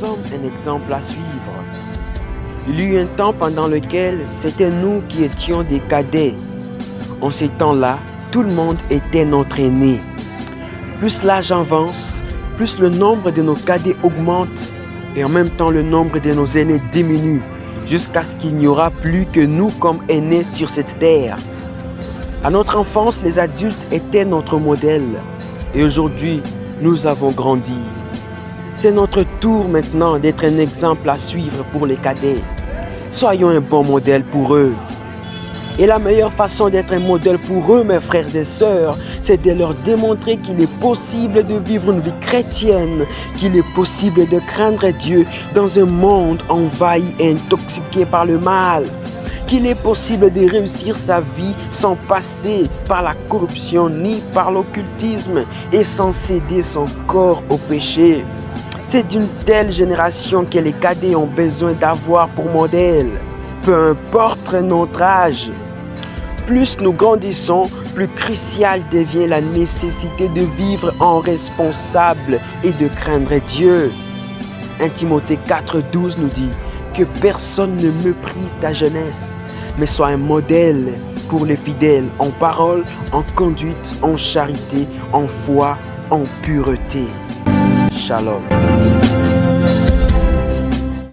sommes un exemple à suivre. Il y eut un temps pendant lequel c'était nous qui étions des cadets. En ces temps-là, tout le monde était notre aîné. Plus l'âge avance, plus le nombre de nos cadets augmente et en même temps le nombre de nos aînés diminue jusqu'à ce qu'il n'y aura plus que nous comme aînés sur cette terre. À notre enfance, les adultes étaient notre modèle et aujourd'hui, nous avons grandi. C'est notre tour maintenant d'être un exemple à suivre pour les cadets. Soyons un bon modèle pour eux. Et la meilleure façon d'être un modèle pour eux, mes frères et sœurs, c'est de leur démontrer qu'il est possible de vivre une vie chrétienne, qu'il est possible de craindre Dieu dans un monde envahi et intoxiqué par le mal, qu'il est possible de réussir sa vie sans passer par la corruption ni par l'occultisme et sans céder son corps au péché. C'est d'une telle génération que les cadets ont besoin d'avoir pour modèle, peu importe notre âge. Plus nous grandissons, plus crucial devient la nécessité de vivre en responsable et de craindre Dieu. 1 Timothée 4.12 nous dit que personne ne méprise ta jeunesse, mais sois un modèle pour les fidèles en parole, en conduite, en charité, en foi, en pureté. Shalom.